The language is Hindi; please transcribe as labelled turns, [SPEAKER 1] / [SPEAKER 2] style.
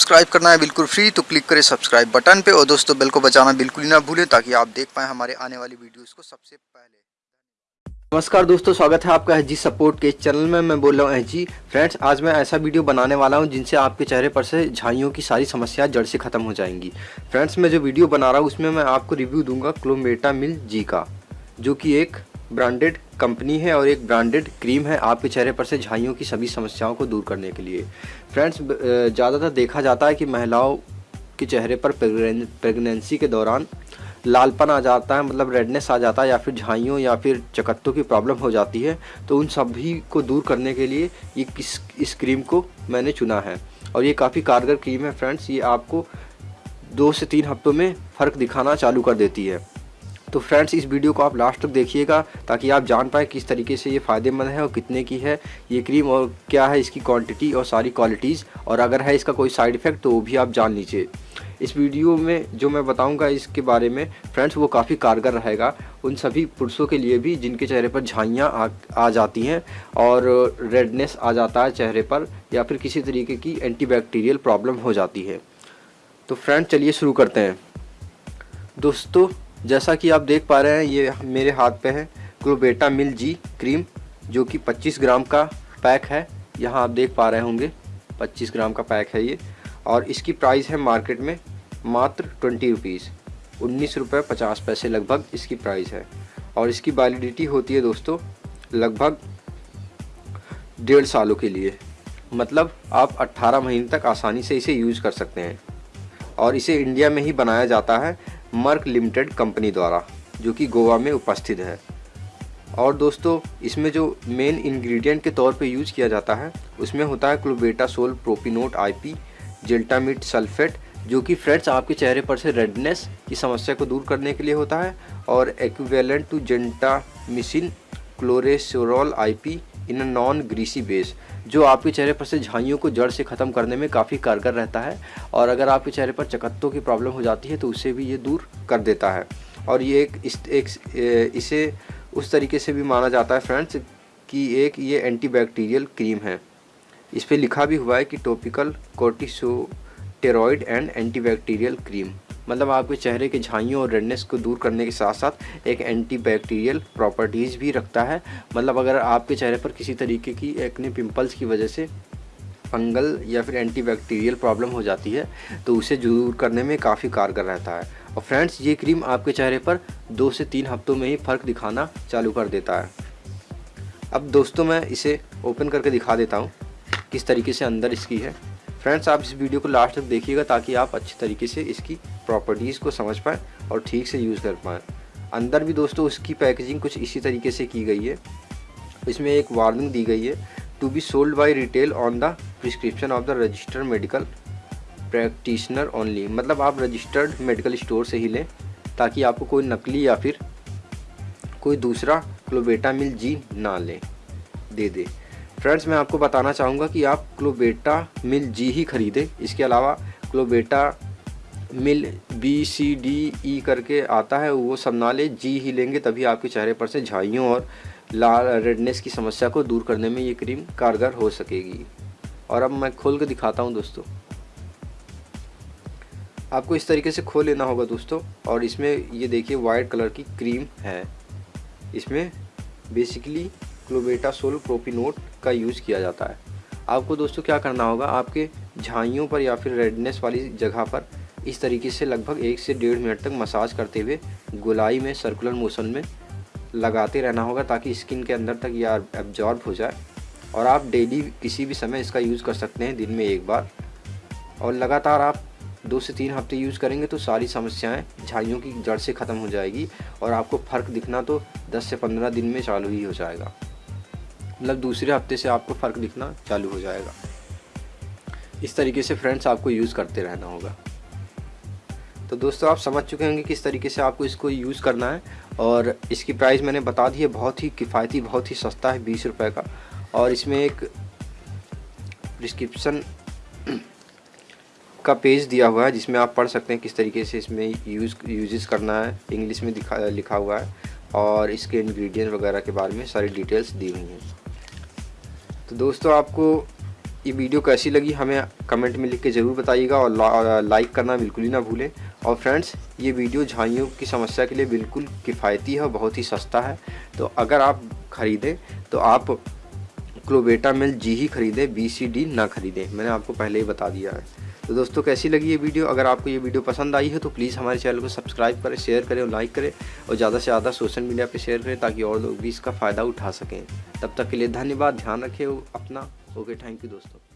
[SPEAKER 1] सब्सक्राइब करना है बिल्कुल फ्री तो क्लिक करें सब्सक्राइब बटन पे। और दोस्तों, बेल को बजाना बिल्कुल ही ना भूलें, ताकि आप देख पाएँ हमारे आने वाली वीडियोज़ को सबसे पहले। नमस्कार दोस्तों, स्वागत है आपका जी सपोर्ट के चैनल में। मैं बोल रहा हूँ जी फ्रेंड्स, आज मैं ऐसा वीडियो बनाने वाला हूँ, जिनसे आपके चेहरे पर से झाइयों की सारी समस्याएँ जड़ से ख़त्म हो जाएँगी। फ्रेंड्स, मैं जो वीडियो बना रहा हूँ, उसमें मैं आपको रिव्यू दूँगा क्लोमेटा मिल जी का, जो कि एक ब्रांडेड कंपनी है और एक ब्रांडेड क्रीम है आपके चेहरे पर से झाइयों की सभी समस्याओं को दूर करने के लिए। फ्रेंड्स ज़्यादातर देखा जाता है कि महिलाओं के चेहरे पर प्रेगनेंसी के दौरान लालपन आ जाता है मतलब रेडनेस आ जाता है या फिर झाइयों या फिर चकत्तों की प्रॉब्लम हो जाती है। तो उन सभी को दूर करने के लिए ये किस इस क्रीम को मैंने चुना है। और ये काफ़ी कारगर क्रीम है फ्रेंड्स ये आपको दो से तीन हफ्तों में फ़र्क दिखाना चालू कर देती है। तो फ्रेंड्स इस वीडियो को आप लास्ट तक देखिएगा ताकि आप जान पाएँ किस तरीके से ये फ़ायदेमंद है और कितने की है ये क्रीम और क्या है इसकी क्वांटिटी और सारी क्वालिटीज़ और अगर है इसका कोई साइड इफ़ेक्ट तो वो भी आप जान लीजिए। इस वीडियो में जो मैं बताऊँगा इसके बारे में फ्रेंड्स वो काफ़ी कारगर रहेगा उन सभी पुरुषों के लिए भी जिनके चेहरे पर झाइयाँ आ, आ जाती हैं और रेडनेस आ जाता है चेहरे पर या फिर किसी तरीके की एंटीबैक्टीरियल प्रॉब्लम हो जाती है। तो फ्रेंड चलिए शुरू करते हैं। दोस्तों जैसा कि आप देख पा रहे हैं, ये मेरे हाथ पे है क्लोबेटा मिल जी क्रीम जो कि 25 ग्राम का पैक है। यहाँ आप देख पा रहे होंगे 25 ग्राम का पैक है ये। और इसकी प्राइस है मार्केट में मात्र ट्वेंटी रुपीज़ उन्नीस रुपये पचास पैसे लगभग इसकी प्राइस है। और इसकी वैलिडिटी होती है दोस्तों, लगभग डेढ़ सालों के लिए। मतलब आप 18 महीने तक आसानी से इसे यूज़ कर सकते हैं। और इसे इंडिया में ही बनाया जाता है। मर्क लिमिटेड कंपनी द्वारा, जो कि गोवा में उपस्थित है। और दोस्तों, इसमें जो मेन इंग्रेडिएंट के तौर पे यूज़ किया जाता है, उसमें होता है clobetasol propionate IP gentamicin sulphate जो कि फ्रेंड्स आपके चेहरे पर से रेडनेस की समस्या को दूर करने के लिए होता है, और equivalent to gentamicin chlorocresol IP in a non greasy base जो आपके चेहरे पर से झाइयों को जड़ से ख़त्म करने में काफ़ी कारगर रहता है, और अगर आपके चेहरे पर चकत्तों की प्रॉब्लम हो जाती है तो उसे भी ये दूर कर देता है। और ये एक इस, एक इसे उस तरीके से भी माना जाता है फ्रेंड्स कि एक ये एंटीबैक्टीरियल क्रीम है। इस पर लिखा भी हुआ है कि topical corticosteroid and antibacterial cream मतलब आपके चेहरे के झाइयों और रेडनेस को दूर करने के साथ साथ एक एंटीबैक्टीरियल प्रॉपर्टीज़ भी रखता है। मतलब अगर आपके चेहरे पर किसी तरीके की एक्ने पिंपल्स की वजह से फंगल या फिर एंटीबैक्टीरियल प्रॉब्लम हो जाती है तो उसे दूर करने में काफ़ी कारगर रहता है। और फ्रेंड्स ये क्रीम आपके चेहरे पर दो से तीन हफ्तों में ही फ़र्क दिखाना चालू कर देता है। अब दोस्तों, मैं इसे ओपन करके दिखा देता हूँ, किस तरीके से अंदर इसकी है। फ्रेंड्स आप इस वीडियो को लास्ट तक देखिएगा ताकि आप अच्छी तरीके से इसकी प्रॉपर्टीज़ को समझ पाएँ और ठीक से यूज़ कर पाएँ। अंदर भी दोस्तों, उसकी पैकेजिंग कुछ इसी तरीके से की गई है। इसमें एक वार्निंग दी गई है to be sold by retail on the prescription of the registered medical practitioner only मतलब आप रजिस्टर्ड मेडिकल स्टोर से ही लें, ताकि आपको कोई नकली या फिर कोई दूसरा क्लोबेटा मिल जी ना लें। दे दे। फ्रेंड्स मैं आपको बताना चाहूँगा कि आप क्लोबेटा मिल जी ही ख़रीदें। इसके अलावा क्लोबेटा मिल बी सी डी ई करके आता है। वो सब ना ले जी ही लेंगे, तभी आपके चेहरे पर से झाइयों और लाल रेडनेस की समस्या को दूर करने में ये क्रीम कारगर हो सकेगी। और अब मैं खोल के दिखाता हूँ दोस्तों। आपको इस तरीके से खोल लेना होगा दोस्तों। और इसमें ये देखिए वाइट कलर की क्रीम है। इसमें बेसिकली क्लोबेटासोल प्रोपिनोट का यूज़ किया जाता है। आपको दोस्तों क्या करना होगा, आपके झाइयों पर या फिर रेडनेस वाली जगह पर इस तरीके से लगभग एक से डेढ़ मिनट तक मसाज करते हुए गोलाई में सर्कुलर मोशन में लगाते रहना होगा ताकि स्किन के अंदर तक यह एब्जॉर्ब हो जाए। और आप डेली किसी भी समय इसका यूज़ कर सकते हैं, दिन में एक बार। और लगातार आप दो से तीन हफ़्ते यूज़ करेंगे तो सारी समस्याएँ झाइयों की जड़ से ख़त्म हो जाएगी और आपको फ़र्क दिखना तो 10 से 15 दिन में चालू ही हो जाएगा। मतलब दूसरे हफ़्ते से आपको फ़र्क दिखना चालू हो जाएगा। इस तरीके से फ्रेंड्स आपको यूज़ करते रहना होगा। तो दोस्तों, आप समझ चुके होंगे किस तरीके से आपको इसको यूज़ करना है और इसकी प्राइस मैंने बता दी है, बहुत ही किफ़ायती, बहुत ही सस्ता है बीस रुपये का। और इसमें एक प्रिस्क्रिप्शन का पेज दिया हुआ है, जिसमें आप पढ़ सकते हैं किस तरीके से इसमें यूज़ यूजेस करना है। इंग्लिश में दिखा, लिखा हुआ है और इसके इंग्रेडिएंट वगैरह के बारे में सारी डिटेल्स दी हुई हैं। तो दोस्तों, आपको ये वीडियो कैसी लगी हमें कमेंट में लिख के ज़रूर बताइएगा और लाइक करना बिल्कुल ही ना भूलें। और फ्रेंड्स ये वीडियो झाइयों की समस्या के लिए बिल्कुल किफ़ायती है और बहुत ही सस्ता है। तो अगर आप ख़रीदें तो आप क्लोबेटा मिल जी ही ख़रीदें बी सी डी ना ख़रीदें। मैंने आपको पहले ही बता दिया है। तो दोस्तों, कैसी लगी ये वीडियो? अगर आपको ये वीडियो पसंद आई है तो प्लीज़ हमारे चैनल को सब्सक्राइब करें शेयर करें और लाइक करें और ज़्यादा से ज़्यादा सोशल मीडिया पर शेयर करें ताकि और लोग भी इसका फ़ायदा उठा सकें। तब तक के लिए धन्यवाद, ध्यान रखें अपना। ओके थैंक यू दोस्तों।